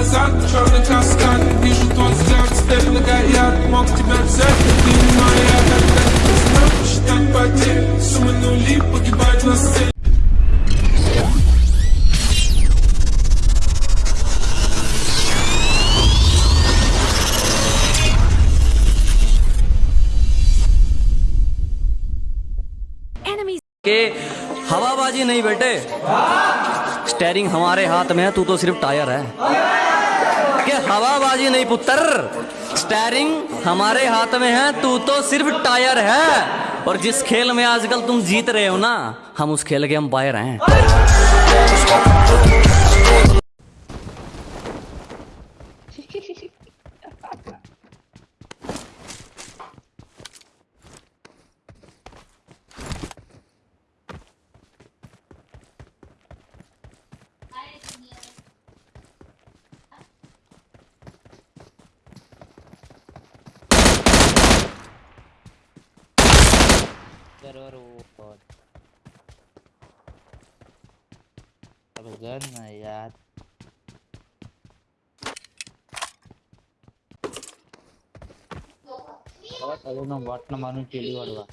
назад Черный каскад, вижу твой взгляд Степь многояд, мог тебя взять Но ты не моя, когда ты знал Считать потери, суммы нули Погибать на сцене Enemies के हवाबाजी नहीं बेटे स्टेयरिंग हमारे हाथ में है, तू तो सिर्फ़ टायर है। क्या हवाबाजी नहीं, पुत्र? स्टेयरिंग हमारे हाथ में है, तू तो सिर्फ़ टायर है। और जिस खेल में आजकल तुम जीत रहे हो ना, हम उस खेल के अंपायर हैं। अब गन ना यार అదే నా వాటిన మనం చెడి వాడువా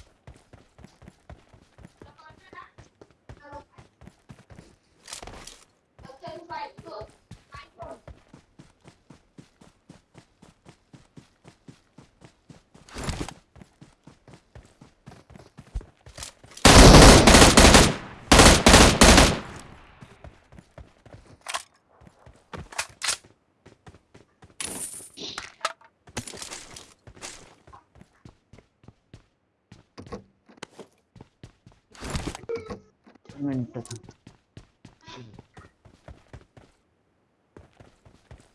मिनिट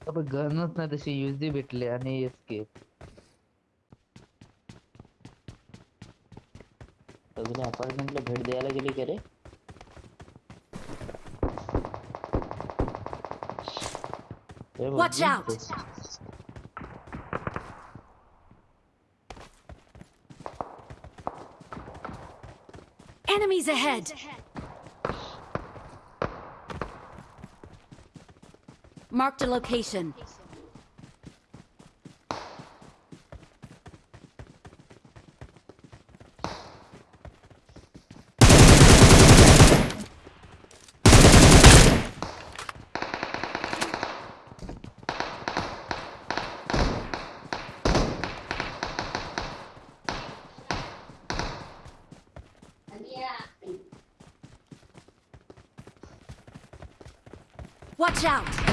अब गनच नाही तशी युजदी भेटले आणि एस्केप सगळे अपार्टमेंटला भेट द्यायला गेली का रे Watch out. दिसतंय. Enemies ahead! Marked a location. Watch out!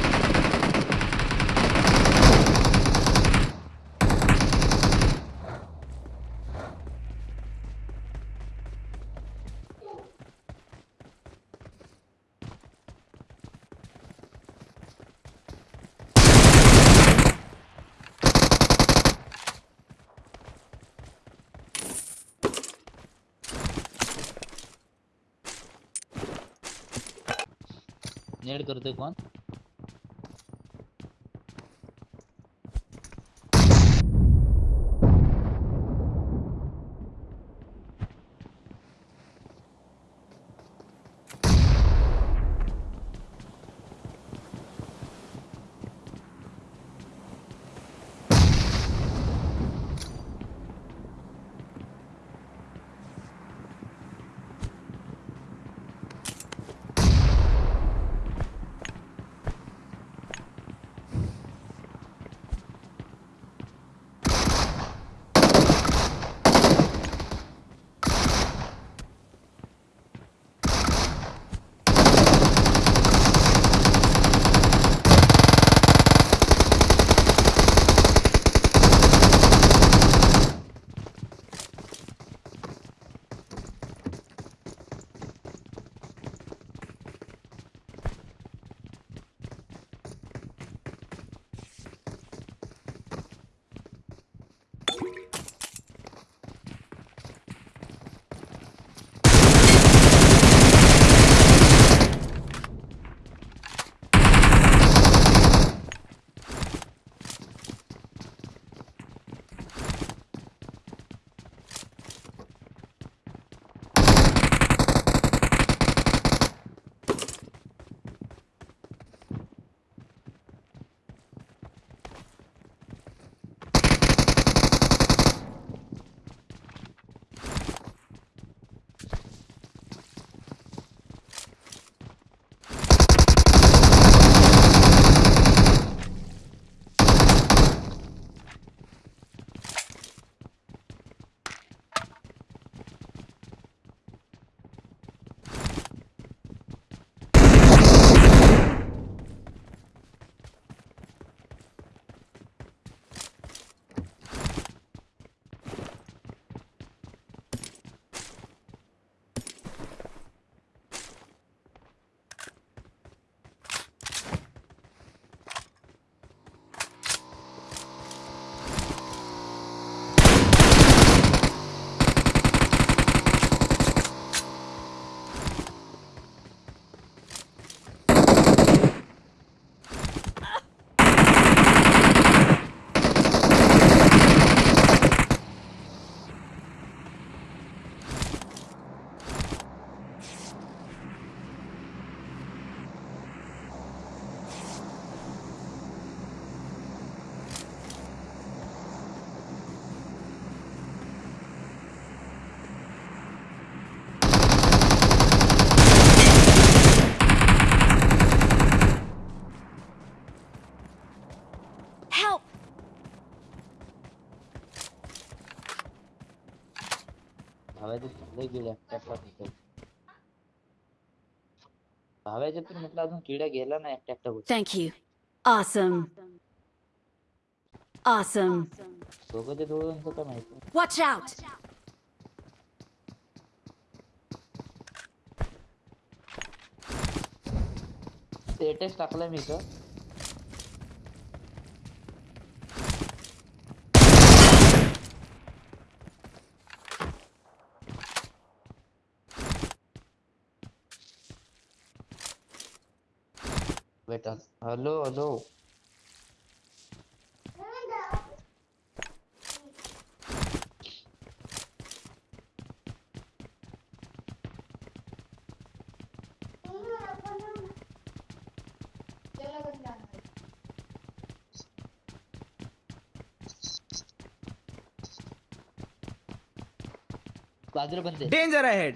नेड करतोय कोण भाव्याचे लय गेले एकट्याला तिथे भाव्याच्यातून म्हटलं अजून किडा गेला ना एकट्या एकटा गोष्ट Thank you. Awesome. Awesome. दोघं दोघांचं काय माहिती Watch out! स्टेटस टाकलाय मी इथं बेटा। Hello hello. बाजूला बंद Danger ahead!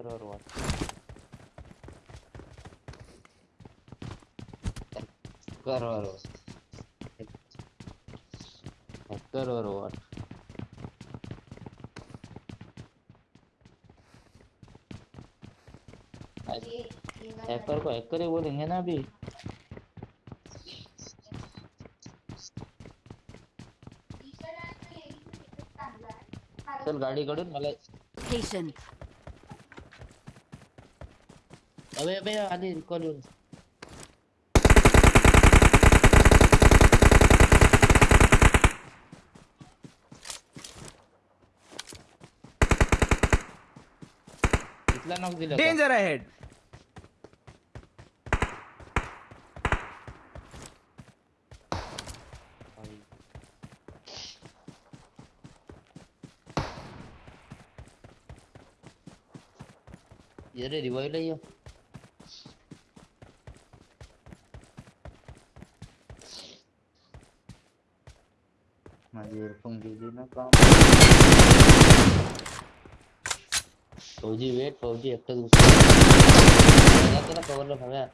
होय बरोबर वाट बरोबर बरोबर वाट हैकर को हैकर ही बोलेंगे ना अभी? चल गाडी कडून मला इथला नॉक दिला का? Danger ahead! ये रे रिवाइव ये गेली वेट फौजी अब तक एकटा तेरा कवर लो हमें।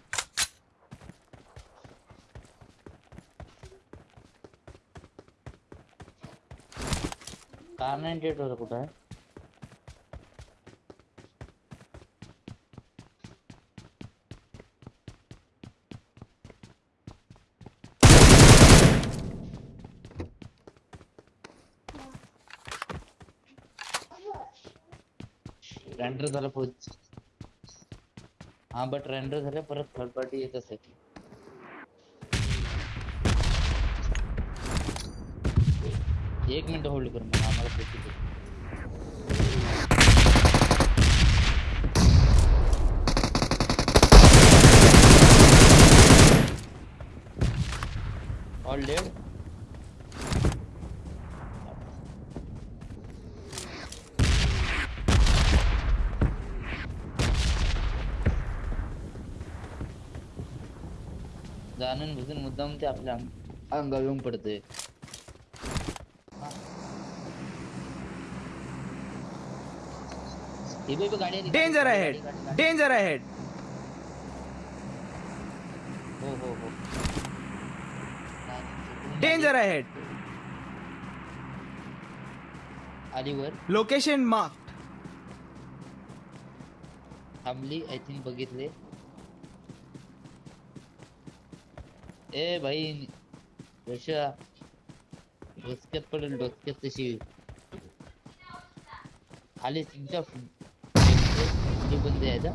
कार नाईन एट होता कुठं रेंडर झालं फौज हा बट रेंडर झालं, परत थर्ड पार्टी येत असेल एक मिनिट होल्ड कर मग, आम्हाला पैसे दे. All dead? जाणून बुजून मुद्दाम ते आपल्या अंग- अंगावर येऊन पडते हे बघ, बघ, गाडी आली, गाडी, Danger गाडी, ahead! गाडी, गाडी. Danger ahead! हो हो हो नाही, नाही, Danger ahead! आली वर Location marked. थांबली आय थिंक बघितले ए भाई रशा डोसक्यात पडेल डोसक्यात तशी खाली तुमच्या बंद आहे का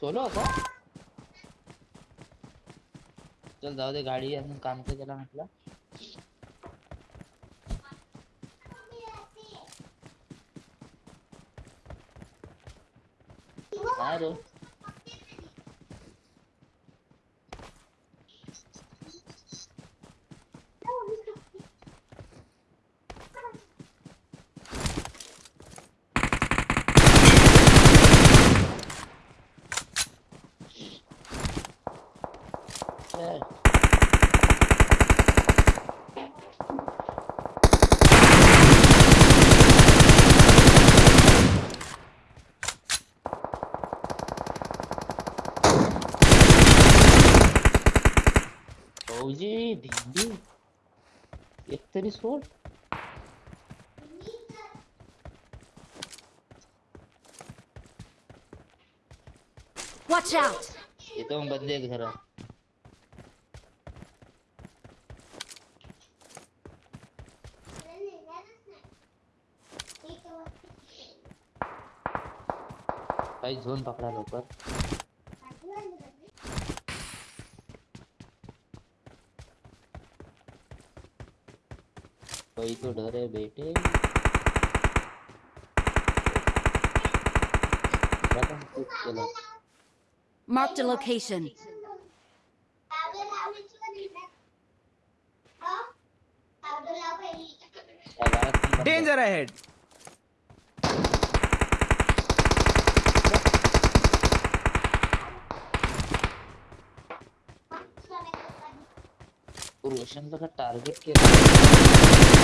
सोलो का चल जाऊ दे गाडी अजून काम तर केला म्हटलं Spider. Yeah. एक तरी सोड Watch out! येतो मग बंदे आहेत घरात काही झोन पकडा लवकर कोई तो डर है बेटे क्या Marked a location. Danger ahead! रोशन का टारगेट केलं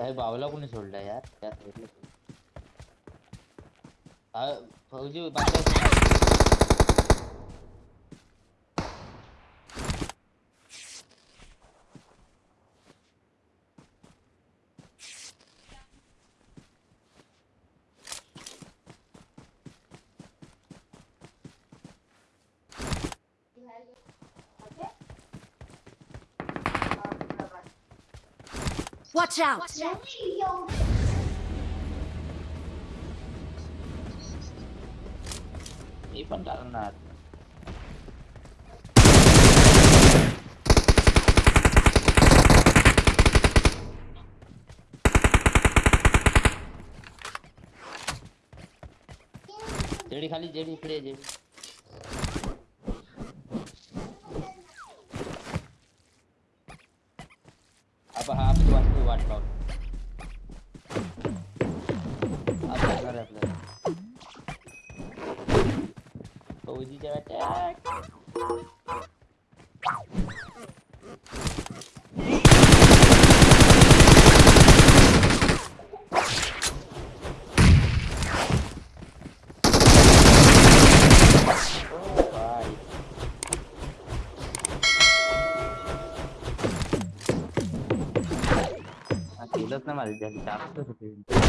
काय बावला को नहीं छोड़ रहा यार क्या फौजी Watch out! मी पण टाकणार जेडी खाली जेडी इकडे जेडी केलंच ना